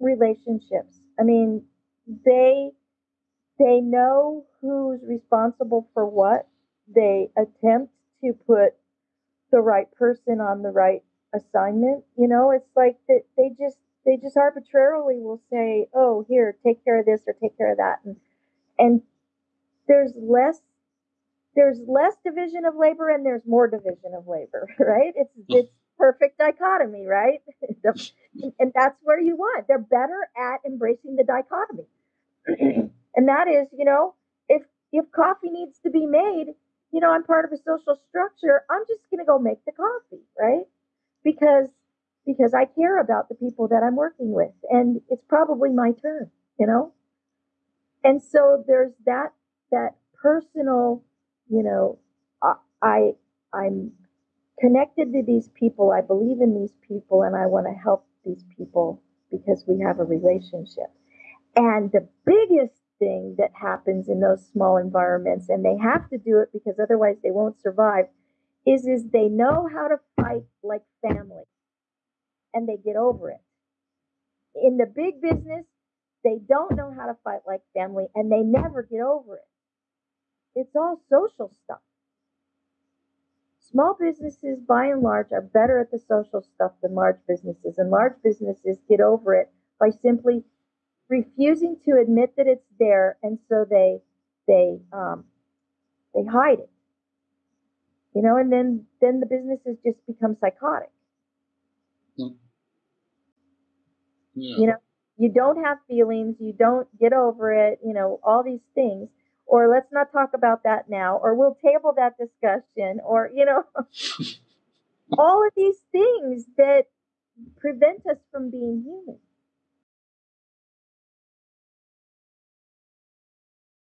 relationships. I mean, they they know who's responsible for what. They attempt to put the right person on the right assignment. You know, it's like that they just they just arbitrarily will say, "Oh, here, take care of this or take care of that," and and there's less there's less division of labor and there's more division of labor, right? It's it's perfect dichotomy, right? and that's where you want. They're better at embracing the dichotomy. and that is, you know, if if coffee needs to be made, you know, I'm part of a social structure, I'm just going to go make the coffee, right? Because because I care about the people that I'm working with and it's probably my turn, you know? And so there's that that personal, you know, I, I I'm connected to these people. I believe in these people and I want to help these people because we have a relationship. And the biggest thing that happens in those small environments, and they have to do it because otherwise they won't survive, is is they know how to fight like family and they get over it. In the big business, they don't know how to fight like family and they never get over it. It's all social stuff. Small businesses, by and large, are better at the social stuff than large businesses, and large businesses get over it by simply refusing to admit that it's there, and so they they um, they hide it. You know, and then then the businesses just become psychotic. Hmm. Yeah. You know, you don't have feelings, you don't get over it, you know, all these things or let's not talk about that now, or we'll table that discussion, or, you know, all of these things that prevent us from being human.